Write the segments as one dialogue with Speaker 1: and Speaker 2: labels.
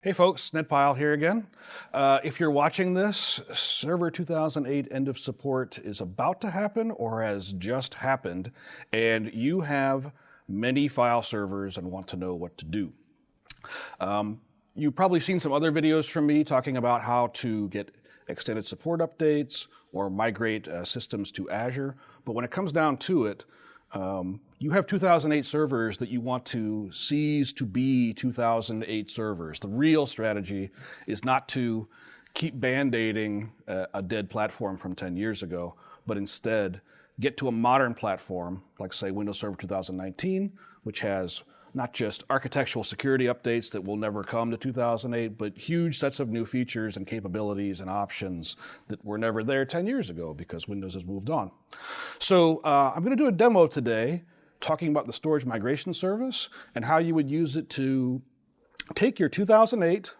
Speaker 1: Hey folks, Ned Pyle here again. Uh, if you're watching this, Server 2008 end of support is about to happen or has just happened, and you have many file servers and want to know what to do. Um, you've probably seen some other videos from me talking about how to get extended support updates or migrate uh, systems to Azure, but when it comes down to it, um, you have 2008 servers that you want to seize to be 2008 servers. The real strategy is not to keep band-aiding a, a dead platform from 10 years ago, but instead get to a modern platform, like say Windows Server 2019, which has not just architectural security updates that will never come to 2008, but huge sets of new features and capabilities and options that were never there 10 years ago because Windows has moved on. So uh, I'm going to do a demo today talking about the storage migration service and how you would use it to take your 2008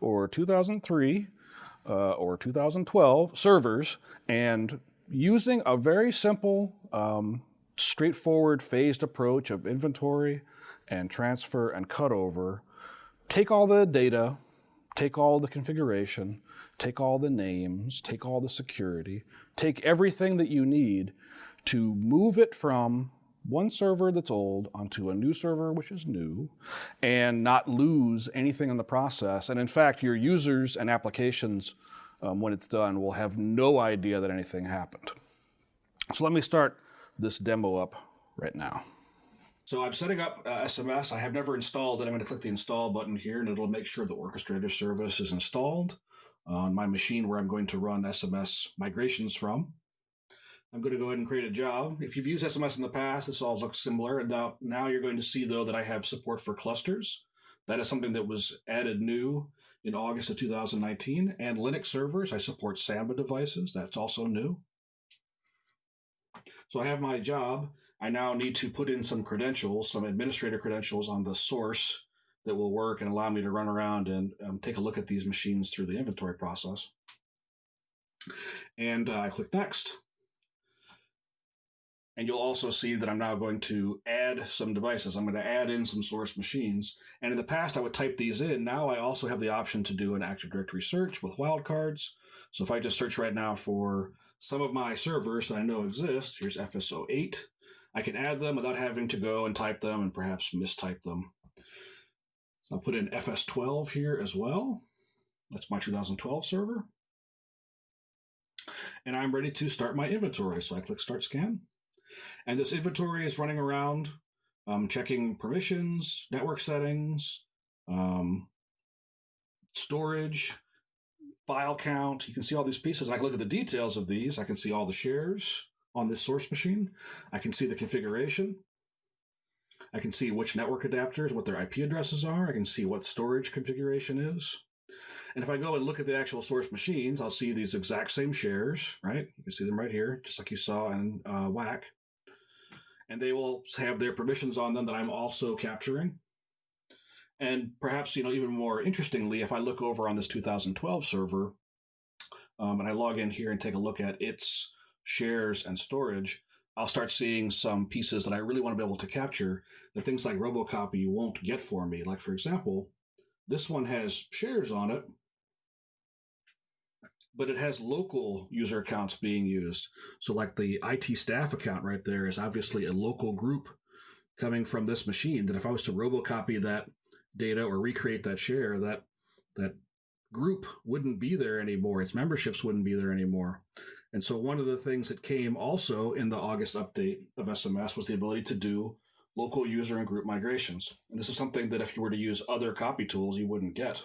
Speaker 1: or 2003 uh, or 2012 servers and using a very simple, um, straightforward phased approach of inventory, and transfer and cutover, take all the data, take all the configuration, take all the names, take all the security, take everything that you need to move it from one server that's old onto a new server which is new and not lose anything in the process. And in fact, your users and applications, um, when it's done, will have no idea that anything happened. So let me start this demo up right now. So I'm setting up uh, SMS. I have never installed it. I'm going to click the install button here and it'll make sure the orchestrator service is installed on my machine where I'm going to run SMS migrations from. I'm going to go ahead and create a job. If you've used SMS in the past, this all looks similar. And now, now you're going to see though that I have support for clusters. That is something that was added new in August of 2019. And Linux servers, I support Samba devices. That's also new. So I have my job. I now need to put in some credentials, some administrator credentials on the source that will work and allow me to run around and um, take a look at these machines through the inventory process. And uh, I click next. And you'll also see that I'm now going to add some devices. I'm going to add in some source machines. And in the past, I would type these in. Now I also have the option to do an Active Directory search with wildcards. So if I just search right now for some of my servers that I know exist, here's FS08. I can add them without having to go and type them and perhaps mistype them. So I'll put in FS12 here as well. That's my 2012 server. And I'm ready to start my inventory. So I click Start Scan. And this inventory is running around, um, checking permissions, network settings, um, storage, file count. You can see all these pieces. I can look at the details of these. I can see all the shares on this source machine. I can see the configuration. I can see which network adapters, what their IP addresses are. I can see what storage configuration is. And if I go and look at the actual source machines, I'll see these exact same shares, right? You can see them right here, just like you saw in uh, WAC. And they will have their permissions on them that I'm also capturing. And perhaps, you know, even more interestingly, if I look over on this 2012 server um, and I log in here and take a look at its shares and storage, I'll start seeing some pieces that I really want to be able to capture. that things like Robocopy won't get for me. Like, for example, this one has shares on it, but it has local user accounts being used. So, like the IT staff account right there is obviously a local group coming from this machine. That if I was to Robocopy that data or recreate that share, that that group wouldn't be there anymore. Its memberships wouldn't be there anymore. And so one of the things that came also in the August update of SMS was the ability to do local user and group migrations. And this is something that if you were to use other copy tools, you wouldn't get.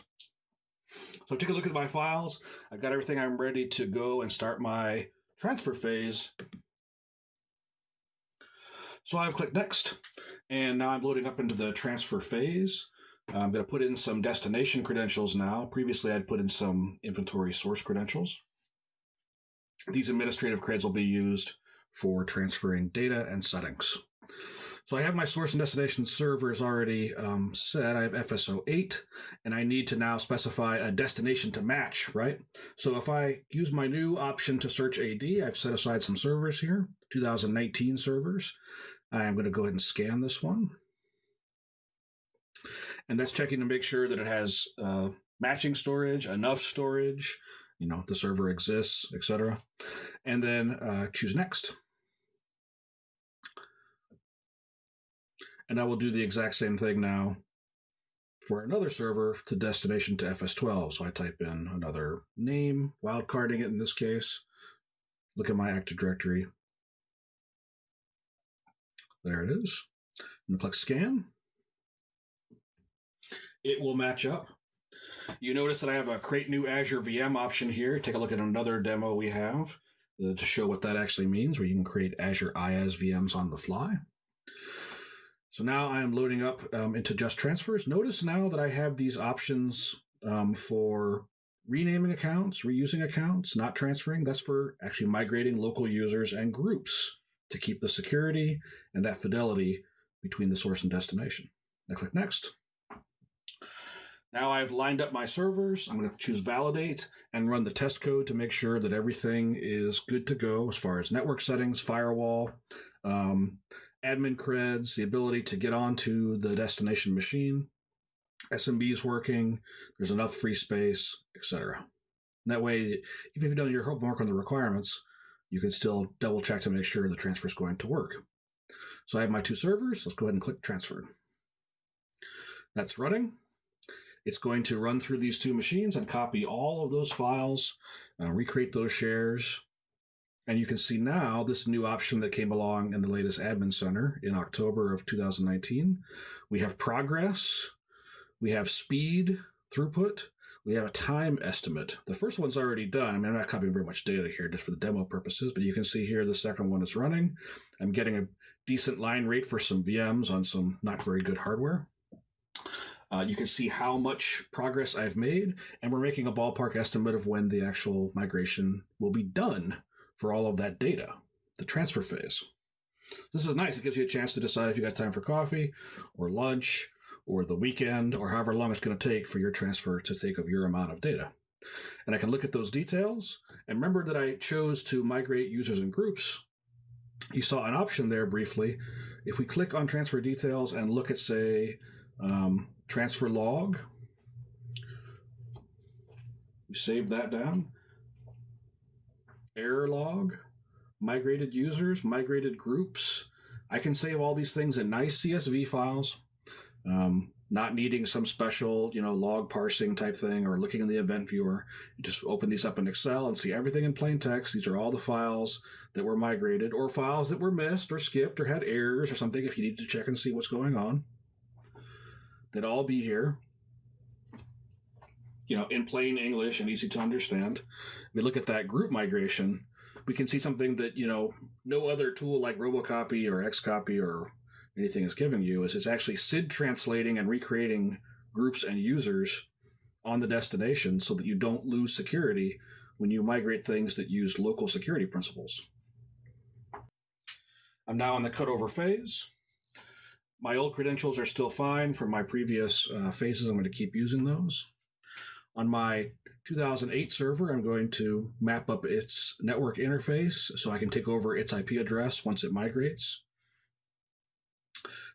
Speaker 1: So take a look at my files. I've got everything I'm ready to go and start my transfer phase. So I've clicked next, and now I'm loading up into the transfer phase. I'm going to put in some destination credentials now. Previously, I'd put in some inventory source credentials. These administrative creds will be used for transferring data and settings. So I have my source and destination servers already um, set. I have FS08, and I need to now specify a destination to match, right? So if I use my new option to search AD, I've set aside some servers here, 2019 servers. I'm going to go ahead and scan this one. And that's checking to make sure that it has uh, matching storage, enough storage, you know, the server exists, etc. And then uh, choose next. And I will do the exact same thing now for another server to destination to FS12. So I type in another name, wildcarding it in this case. Look at my Active Directory. There it is. And click scan. It will match up. You notice that I have a create new Azure VM option here. Take a look at another demo we have uh, to show what that actually means, where you can create Azure IaaS VMs on the fly. So now I am loading up um, into just transfers. Notice now that I have these options um, for renaming accounts, reusing accounts, not transferring. That's for actually migrating local users and groups to keep the security and that fidelity between the source and destination. I click next. Now I've lined up my servers. I'm going to choose validate and run the test code to make sure that everything is good to go as far as network settings, firewall, um, admin creds, the ability to get onto the destination machine, SMB is working, there's enough free space, etc. That way, even if you've done your homework on the requirements, you can still double check to make sure the transfer is going to work. So I have my two servers. Let's go ahead and click transfer. That's running. It's going to run through these two machines and copy all of those files, uh, recreate those shares. And you can see now this new option that came along in the latest Admin Center in October of 2019. We have progress, we have speed, throughput, we have a time estimate. The first one's already done. I mean, I'm not copying very much data here just for the demo purposes, but you can see here the second one is running. I'm getting a decent line rate for some VMs on some not very good hardware. Uh, you can see how much progress I've made, and we're making a ballpark estimate of when the actual migration will be done for all of that data, the transfer phase. This is nice. It gives you a chance to decide if you got time for coffee or lunch or the weekend or however long it's going to take for your transfer to take up your amount of data. And I can look at those details. And remember that I chose to migrate users and groups. You saw an option there briefly. If we click on transfer details and look at, say, um, transfer log. We save that down. Error log, migrated users, migrated groups. I can save all these things in nice CSV files, um, not needing some special, you know, log parsing type thing or looking in the event viewer. You just open these up in Excel and see everything in plain text. These are all the files that were migrated or files that were missed or skipped or had errors or something if you need to check and see what's going on that all be here, you know, in plain English and easy to understand. We look at that group migration, we can see something that, you know, no other tool like Robocopy or Xcopy or anything is giving you is it's actually SID translating and recreating groups and users on the destination so that you don't lose security when you migrate things that use local security principals. I'm now in the cutover phase. My old credentials are still fine from my previous uh, phases. I'm going to keep using those. On my 2008 server, I'm going to map up its network interface so I can take over its IP address once it migrates.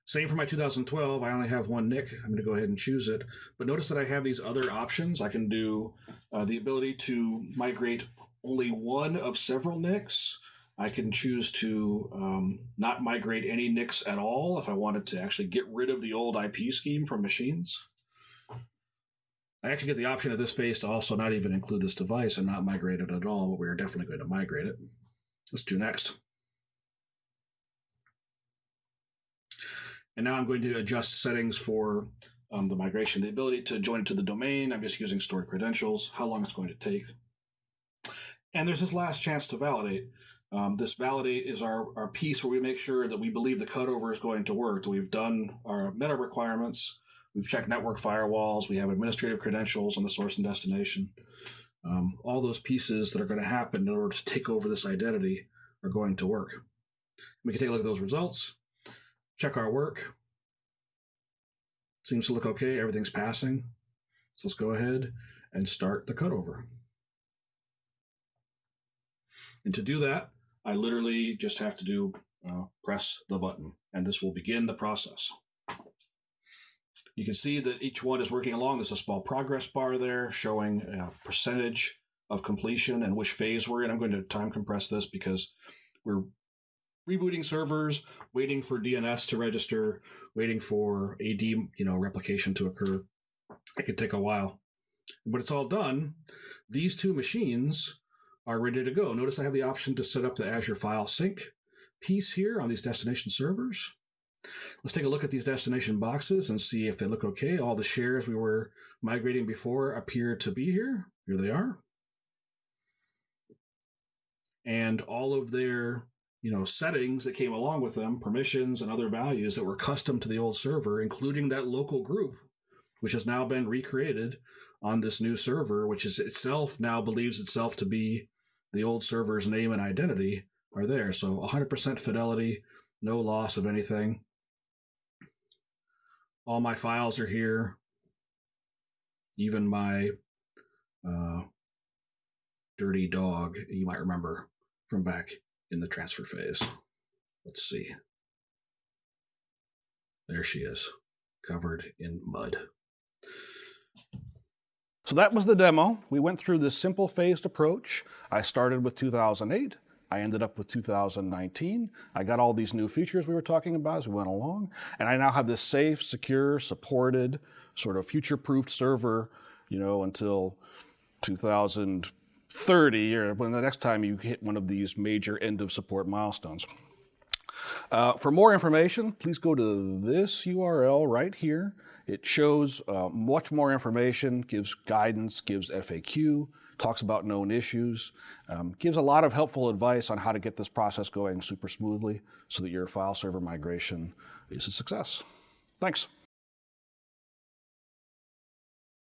Speaker 1: Same for my 2012. I only have one NIC. I'm going to go ahead and choose it. But notice that I have these other options. I can do uh, the ability to migrate only one of several NICs. I can choose to um, not migrate any NICs at all if I wanted to actually get rid of the old IP scheme from machines. I actually get the option of this phase to also not even include this device and not migrate it at all, but we're definitely going to migrate it. Let's do next. And now I'm going to adjust settings for um, the migration, the ability to join it to the domain. I'm just using stored credentials, how long it's going to take. And there's this last chance to validate. Um, this validate is our, our piece where we make sure that we believe the cutover is going to work, that we've done our meta requirements, we've checked network firewalls, we have administrative credentials on the source and destination. Um, all those pieces that are going to happen in order to take over this identity are going to work. We can take a look at those results, check our work. Seems to look okay, everything's passing. So let's go ahead and start the cutover. And to do that, I literally just have to do uh, press the button, and this will begin the process. You can see that each one is working along. There's a small progress bar there showing you know, percentage of completion and which phase we're in. I'm going to time compress this because we're rebooting servers, waiting for DNS to register, waiting for AD you know replication to occur. It could take a while. But it's all done. These two machines are ready to go. Notice I have the option to set up the Azure File Sync piece here on these destination servers. Let's take a look at these destination boxes and see if they look okay. All the shares we were migrating before appear to be here. Here they are. And all of their you know settings that came along with them, permissions and other values that were custom to the old server, including that local group, which has now been recreated on this new server, which is itself now believes itself to be the old server's name and identity, are there. So 100% fidelity, no loss of anything. All my files are here. Even my uh, dirty dog, you might remember from back in the transfer phase. Let's see. There she is, covered in mud. So that was the demo. We went through this simple phased approach. I started with 2008. I ended up with 2019. I got all these new features we were talking about as we went along. And I now have this safe, secure, supported, sort of future-proofed server, you know, until 2030 or when the next time you hit one of these major end of support milestones. Uh, for more information, please go to this URL right here. It shows uh, much more information, gives guidance, gives FAQ, talks about known issues, um, gives a lot of helpful advice on how to get this process going super smoothly so that your file server migration is a success. Thanks.